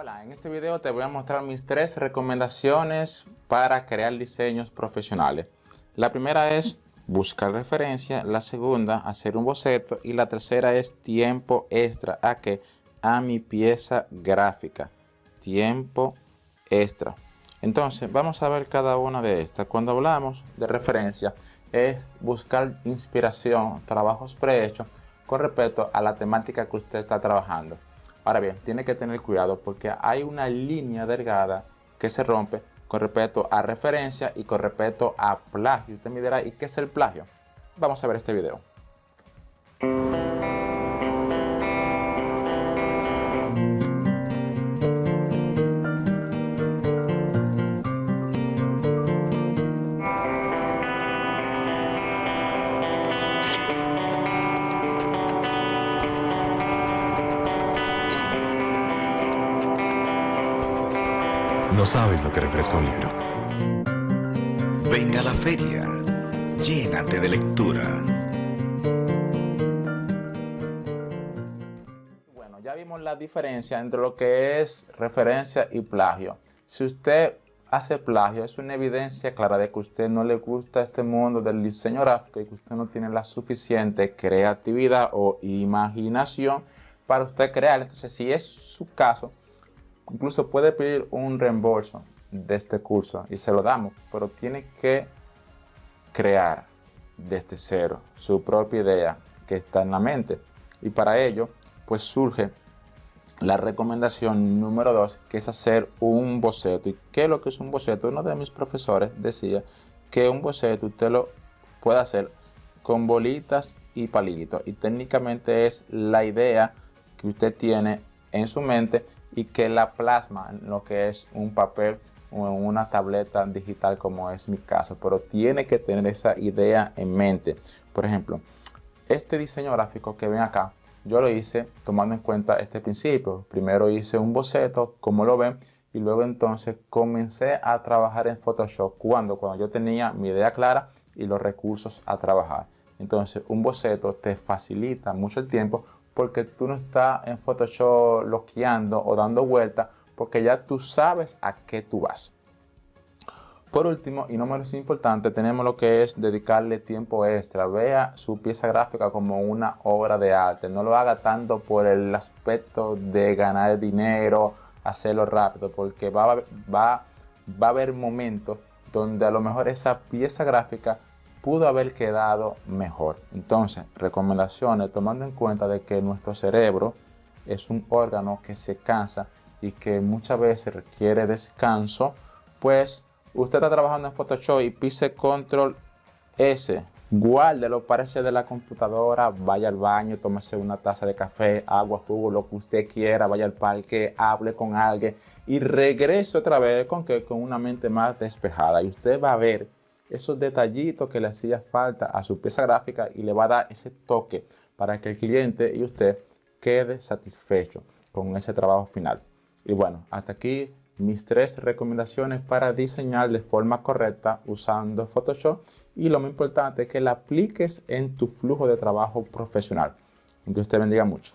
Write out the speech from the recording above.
Hola, en este video te voy a mostrar mis tres recomendaciones para crear diseños profesionales. La primera es buscar referencia, la segunda hacer un boceto y la tercera es tiempo extra a que a mi pieza gráfica. Tiempo extra. Entonces vamos a ver cada una de estas. Cuando hablamos de referencia es buscar inspiración, trabajos prehechos con respecto a la temática que usted está trabajando. Ahora bien, tiene que tener cuidado porque hay una línea delgada que se rompe con respecto a referencia y con respecto a plagio. Usted me dirá, ¿y qué es el plagio? Vamos a ver este video. No sabes lo que refresca un libro. Venga a la feria, llénate de lectura. Bueno, ya vimos la diferencia entre lo que es referencia y plagio. Si usted hace plagio, es una evidencia clara de que a usted no le gusta este mundo del diseño gráfico y que usted no tiene la suficiente creatividad o imaginación para usted crear. Entonces, si es su caso, incluso puede pedir un reembolso de este curso y se lo damos, pero tiene que crear desde cero su propia idea que está en la mente. Y para ello, pues surge la recomendación número dos, que es hacer un boceto. ¿Y qué es lo que es un boceto? Uno de mis profesores decía que un boceto usted lo puede hacer con bolitas y palitos. Y técnicamente es la idea que usted tiene en su mente y que la plasma en lo que es un papel o en una tableta digital como es mi caso, pero tiene que tener esa idea en mente. Por ejemplo, este diseño gráfico que ven acá, yo lo hice tomando en cuenta este principio. Primero hice un boceto, como lo ven, y luego entonces comencé a trabajar en Photoshop. cuando Cuando yo tenía mi idea clara y los recursos a trabajar. Entonces, un boceto te facilita mucho el tiempo porque tú no estás en Photoshop loqueando o dando vueltas porque ya tú sabes a qué tú vas. Por último, y no menos importante, tenemos lo que es dedicarle tiempo extra. Vea su pieza gráfica como una obra de arte. No lo haga tanto por el aspecto de ganar dinero, hacerlo rápido, porque va, va, va a haber momentos donde a lo mejor esa pieza gráfica pudo haber quedado mejor. Entonces, recomendaciones tomando en cuenta de que nuestro cerebro es un órgano que se cansa y que muchas veces requiere descanso, pues usted está trabajando en Photoshop y pise control S, guárdelo, parece de la computadora, vaya al baño, tómese una taza de café, agua, jugo, lo que usted quiera, vaya al parque, hable con alguien y regrese otra vez con, que, con una mente más despejada. Y usted va a ver esos detallitos que le hacía falta a su pieza gráfica y le va a dar ese toque para que el cliente y usted quede satisfecho con ese trabajo final. Y bueno, hasta aquí mis tres recomendaciones para diseñar de forma correcta usando Photoshop y lo más importante es que la apliques en tu flujo de trabajo profesional. Entonces te bendiga mucho.